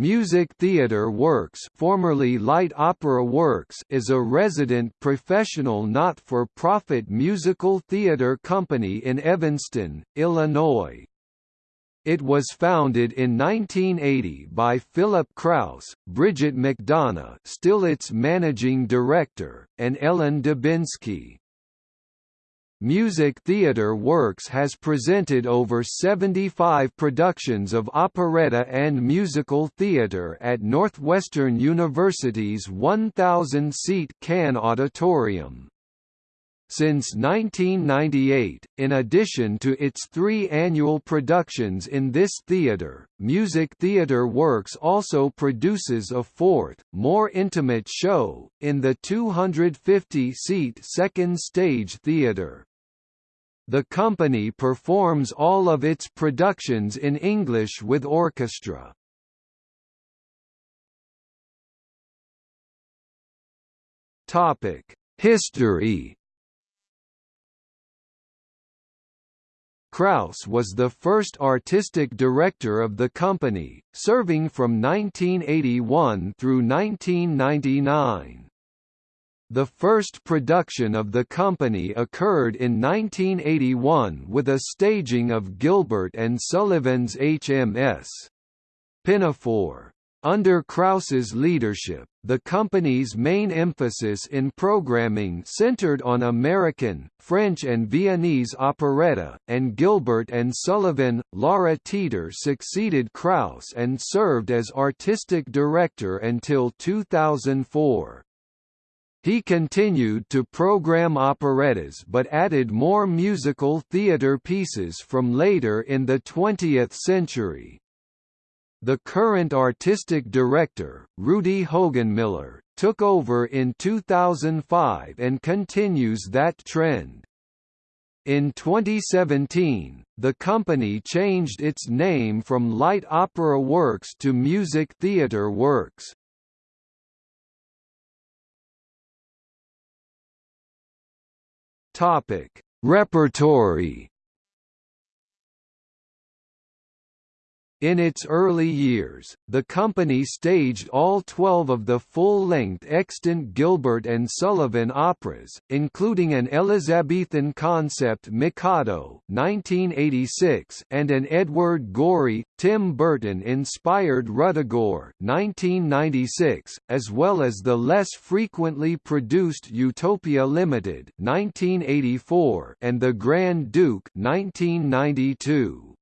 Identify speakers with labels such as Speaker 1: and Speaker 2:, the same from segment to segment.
Speaker 1: Music Theatre Works formerly Light Opera Works is a resident professional not-for-profit musical theatre company in Evanston, Illinois. It was founded in 1980 by Philip Krause, Bridget McDonough still its managing director, and Ellen Dubinsky. Music Theatre Works has presented over 75 productions of operetta and musical theatre at Northwestern University's 1,000-seat Cahn Auditorium. Since 1998, in addition to its three annual productions in this theatre, Music Theatre Works also produces a fourth, more intimate show, in the 250-seat Second Stage Theatre. The company performs all of its productions in English with orchestra. Topic: History. Krause was the first artistic director of the company, serving from 1981 through 1999. The first production of the company occurred in 1981 with a staging of Gilbert and Sullivan's HMS. Pinafore. Under Krause's leadership, the company's main emphasis in programming centered on American, French and Viennese operetta, and Gilbert and Sullivan, Lara Teeter succeeded Krause and served as artistic director until 2004. He continued to program operettas but added more musical theatre pieces from later in the 20th century. The current artistic director, Rudy Hogenmiller, took over in 2005 and continues that trend. In 2017, the company changed its name from Light Opera Works to Music Theatre Works. Topic: Repertory In its early years, the company staged all 12 of the full-length extant Gilbert and Sullivan operas, including an Elizabethan concept Mikado 1986 and an Edward Gorey, Tim Burton-inspired Ruddigore 1996, as well as the less frequently produced Utopia Limited 1984 and The Grand Duke 1992.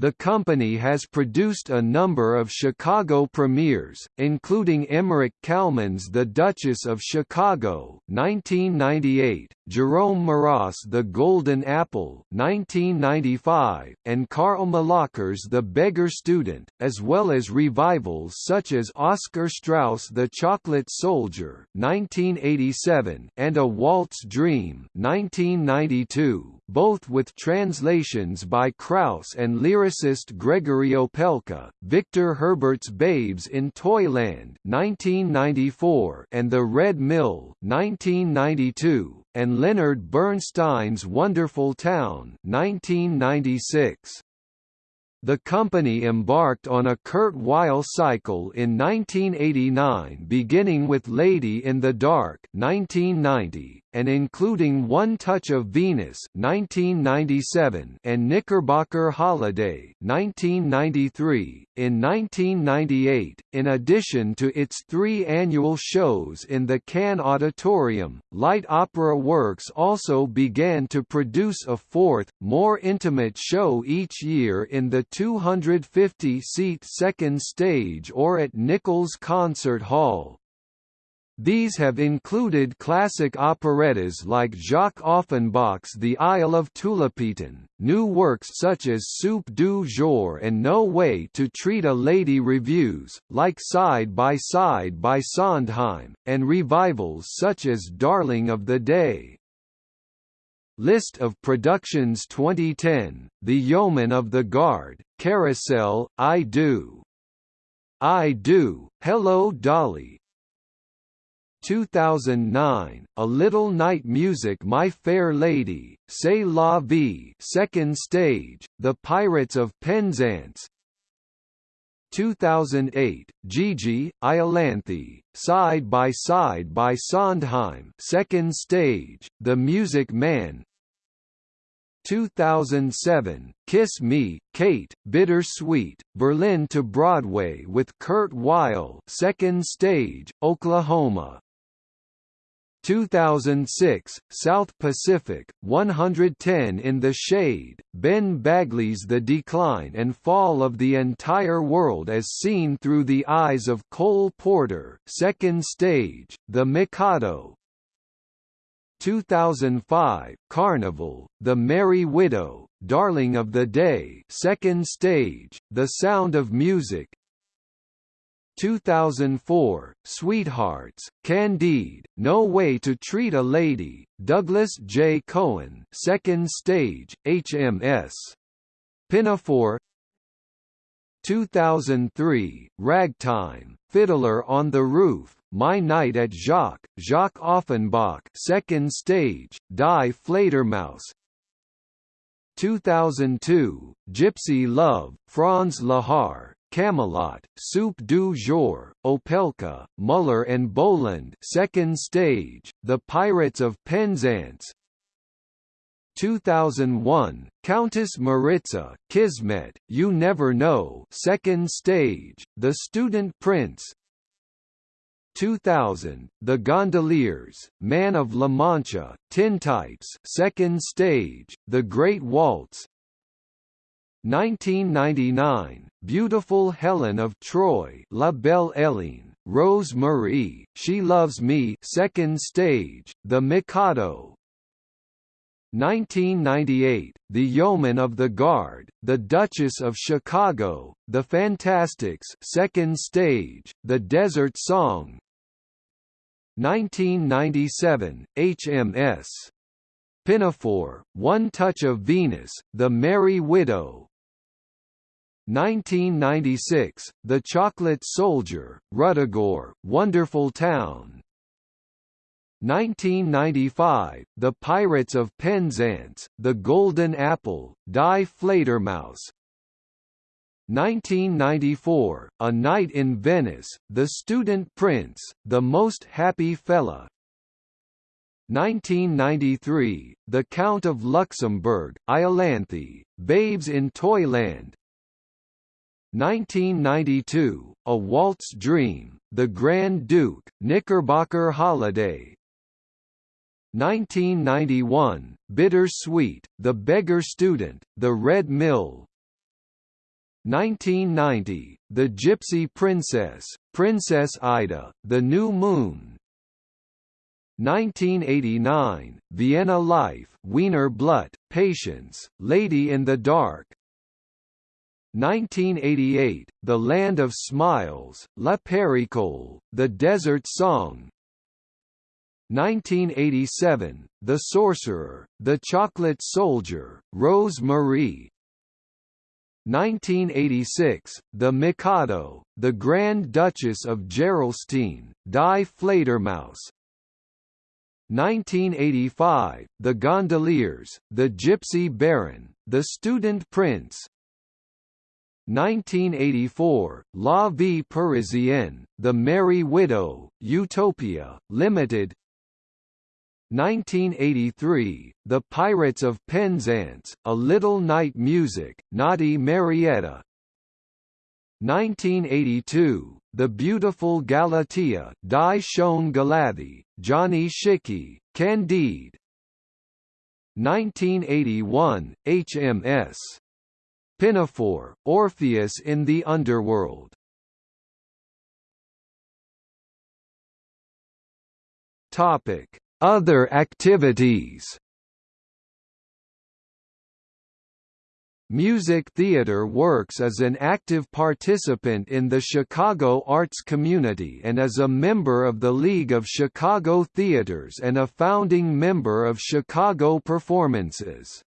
Speaker 1: The company has produced a number of Chicago premieres, including Emmerich Kalman's The Duchess of Chicago 1998, Jerome Moross The Golden Apple 1995, and Karl Millöcker's The Beggar Student, as well as revivals such as Oscar Straus The Chocolate Soldier 1987 and A Waltz Dream 1992 both with translations by Krause and lyricist Gregory Opelka, Victor Herbert's Babes in Toyland 1994 and The Red Mill 1992, and Leonard Bernstein's Wonderful Town 1996. The company embarked on a Kurt Weill cycle in 1989 beginning with Lady in the Dark 1990, and including One Touch of Venus 1997 and Knickerbocker Holiday 1993. In 1998, in addition to its three annual shows in the Cahn Auditorium, Light Opera Works also began to produce a fourth, more intimate show each year in the 250-seat second stage or at Nichols Concert Hall. These have included classic operettas like Jacques Offenbach's The Isle of Tulipatan, new works such as Soup du Jour and No Way to Treat a Lady revues, like Side by Side by Sondheim, and revivals such as Darling of the Day. List of productions 2010, The Yeoman of the Guard, Carousel, I Do. I Do, Hello Dolly, 2009, A Little Night Music My Fair Lady, C'est la vie second stage, The Pirates of Penzance. 2008, Gigi, Iolanthe, Side by Side by Sondheim Second Stage, The Music Man. 2007, Kiss Me, Kate, Bittersweet, Berlin to Broadway with Kurt Weill Second Stage, Oklahoma 2006, South Pacific, 110 in the Shade, Ben Bagley's The Decline and Fall of the Entire World as Seen Through the Eyes of Cole Porter Second Stage, The Mikado. 2005, Carnival, The Merry Widow, Darling of the Day Second Stage, The Sound of Music 2004, Sweethearts, Candide, No Way to Treat a Lady, Douglas J. Cohen Second Stage, HMS. Pinafore 2003, Ragtime, Fiddler on the Roof, My Night at Jacques, Jacques Offenbach Second Stage, Die Fledermaus 2002, Gypsy Love, Franz Lehár, Camelot, Soup du Jour, Opelka, Muller and Boland Second Stage, The Pirates of Penzance. 2001, Countess Maritza, Kismet, You Never Know Second Stage, The Student Prince. 2000, The Gondoliers, Man of La Mancha, Tintypes Second Stage, The Great Waltz 1999, Beautiful Helen of Troy La Belle Hélène, Rose Marie, She Loves Me Second Stage, The Mikado. 1998, The Yeoman of the Guard, The Duchess of Chicago, The Fantasticks Second Stage, The Desert Song. 1997, HMS Pinafore, One Touch of Venus, The Merry Widow 1996, The Chocolate Soldier, Ruddigore, Wonderful Town. 1995, The Pirates of Penzance, The Golden Apple, Die Fledermaus. 1994, A Night in Venice, The Student Prince, The Most Happy Fella. 1993, The Count of Luxembourg, Iolanthe, Babes in Toyland 1992, A Waltz Dream, The Grand Duke, Knickerbocker Holiday. 1991, Bittersweet, The Beggar Student, The Red Mill. 1990, The Gypsy Princess, Princess Ida, The New Moon. 1989, Vienna Life, Wiener Blut, Patience, Lady in the Dark 1988, The Land of Smiles, La Périchole, The Desert Song. 1987, The Sorcerer, The Chocolate Soldier, Rose Marie 1986, The Mikado, The Grand Duchess of Gerolstein, Die Fledermaus. 1985, The Gondoliers, The Gypsy Baron, The Student Prince 1984, La Vie Parisienne, The Merry Widow, Utopia, Limited. 1983, The Pirates of Penzance, A Little Night Music, Naughty Marietta. 1982, The Beautiful Galatea Die Schon Galathée, Gianni Schicchi, Candide. 1981, HMS Pinafore, Orpheus in the Underworld. Topic: Other activities. Music theater works as an active participant in the Chicago arts community and as a member of the League of Chicago Theaters and a founding member of Chicago Performances.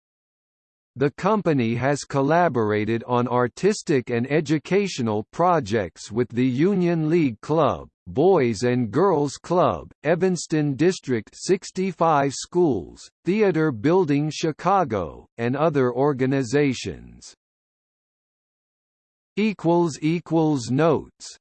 Speaker 1: The company has collaborated on artistic and educational projects with the Union League Club, Boys and Girls Club, Evanston District 65 Schools, Theater Building Chicago, and other organizations. Notes